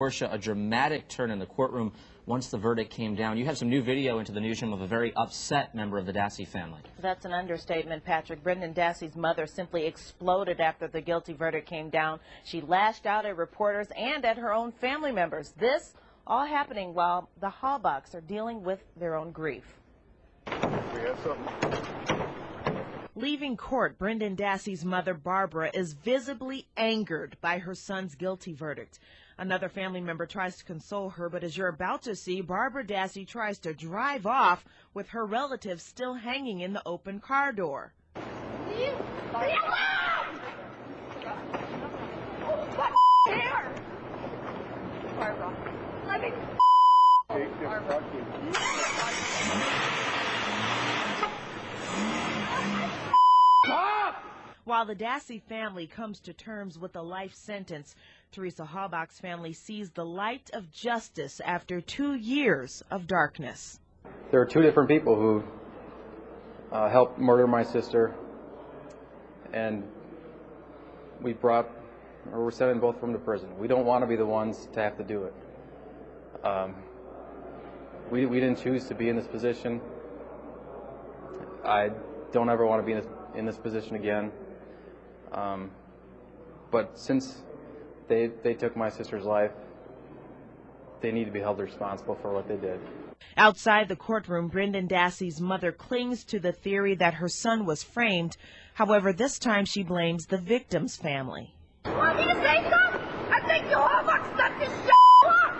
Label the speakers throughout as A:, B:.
A: Portia, a dramatic turn in the courtroom once the verdict came down. You have some new video into the newsroom of a very upset member of the Dassey family.
B: That's an understatement, Patrick. Brendan Dassey's mother simply exploded after the guilty verdict came down. She lashed out at reporters and at her own family members. This all happening while the Halbachs are dealing with their own grief.
C: We have something.
B: Leaving court, Brendan Dassey's mother, Barbara, is visibly angered by her son's guilty verdict. Another family member tries to console her, but as you're about to see, Barbara Dassey tries to drive off with her relatives still hanging in the open car door.
D: Leave! Leave alone! Oh, what care? Barbara, let me
C: Take this fucking.
B: While the Dassey family comes to terms with a life sentence, Teresa Halbach's family sees the light of justice after two years of darkness.
E: There are two different people who uh, helped murder my sister, and we brought, or we're sending both of them to prison. We don't want to be the ones to have to do it. Um, we, we didn't choose to be in this position. I don't ever want to be in this, in this position again. Um, but since they, they took my sister's life, they need to be held responsible for what they did.
B: Outside the courtroom, Brendan Dassey's mother clings to the theory that her son was framed. However, this time she blames the victim's family.
D: Want me to say something? I think you all fucked up this shit up.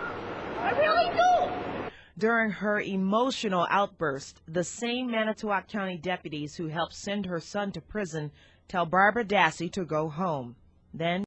D: I really do.
B: During her emotional outburst, the same Manitowoc County deputies who helped send her son to prison tell Barbara Dassey to go home. Then